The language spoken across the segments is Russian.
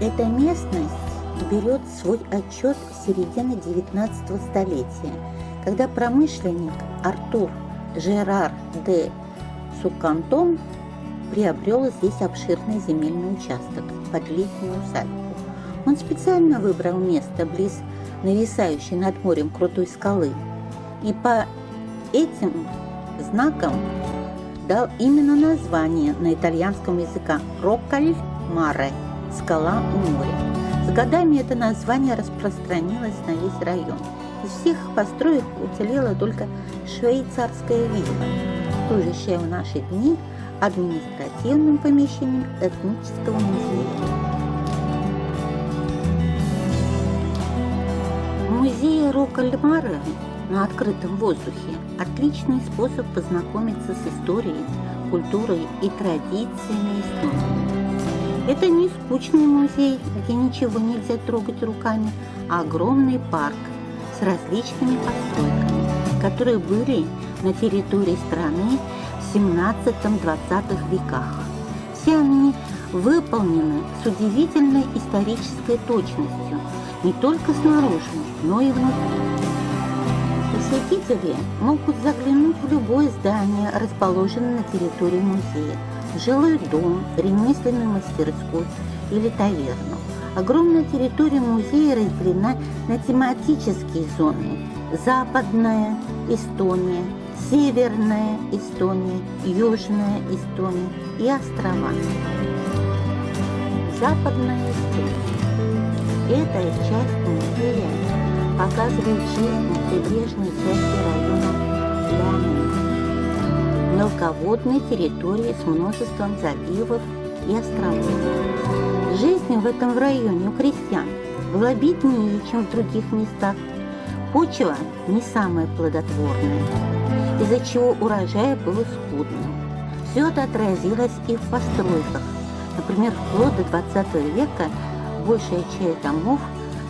Эта местность берет свой отчет с середины 19 столетия, когда промышленник Артур Жерар де Сукантон приобрел здесь обширный земельный участок под летнюю усадьбу. Он специально выбрал место близ нависающей над морем крутой скалы и по этим знакам дал именно название на итальянском языке «Роккаль Маре» – «Скала у моря». С годами это название распространилось на весь район. Из всех построек уцелела только швейцарская вилла, служащая в наши дни административным помещением этнического музея. Музей Рокальмара на открытом воздухе – отличный способ познакомиться с историей, культурой и традициями Эстонии. Это не скучный музей, где ничего нельзя трогать руками, а огромный парк с различными постройками, которые были на территории страны в 17-20 веках. Все они выполнены с удивительной исторической точностью, не только снаружи, но и внутри. Посетители могут заглянуть в любое здание, расположенное на территории музея, жилой дом, ремесленную мастерскую или таверну. Огромная территория музея разделена на тематические зоны. Западная Эстония, Северная Эстония, Южная Эстония и острова. Западная Эстония. Эта часть музея показывает жизнь прибрежной части района Лянин, мелководной территории с множеством заливов и островов. Жизнь в этом районе у крестьян была беднее, чем в других местах. Почва не самая плодотворная, из-за чего урожай был скудным. Все это отразилось и в постройках. Например, вплоть до 20 века большая часть домов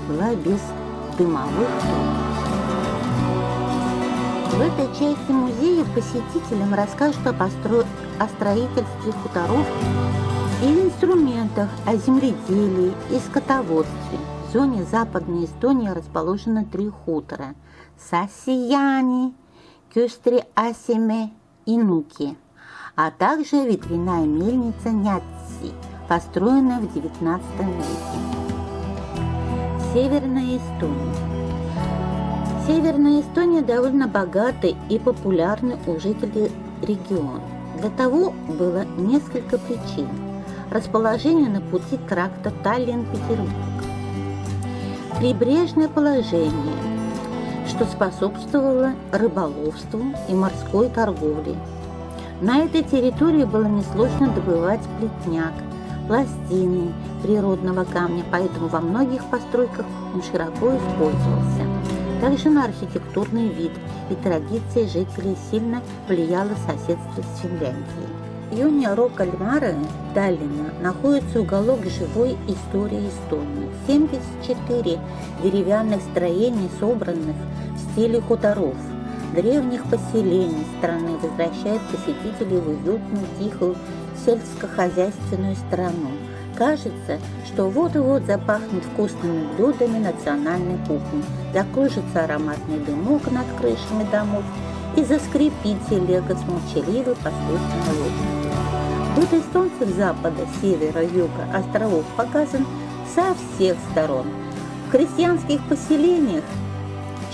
была без дымовых В этой части музея посетителям расскажут о, постро... о строительстве хуторов и инструментах, о земледелии и скотоводстве. В зоне Западной Эстонии расположено три хутора – Сасияни, Кюстри Асиме и Нуки, а также ветряная мельница Нятси, построенная в XIX веке. Северная Эстония. Северная Эстония довольно богатый и популярный у жителей регион. Для того было несколько причин. Расположение на пути тракта Таллин-Петербург. Прибрежное положение, что способствовало рыболовству и морской торговле. На этой территории было несложно добывать плетняк, пластины природного камня, поэтому во многих постройках он широко использовался. Также на архитектурный вид и традиции жителей сильно влияло соседство с Финляндией. В районе Рокальмара Таллина находится уголок живой истории Эстонии. 74 деревянных строений, собранных в стиле хуторов, древних поселений страны, возвращают посетителей в уютную, тихую сельскохозяйственную страну. Кажется, что вот-вот запахнет вкусными блюдами национальной кухни, закружится ароматный дымок над крышами домов и заскрипит телега с молчаливой послушной лодкой. Быт эстонцев запада, севера, юга, островов показан со всех сторон. В крестьянских поселениях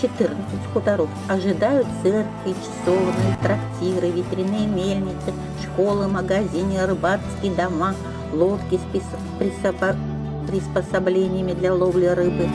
14 хуторов ожидают церкви, часовные, трактиры, ветряные мельницы, школы, магазины, рыбацкие дома, лодки с приспособлениями для ловли рыбы,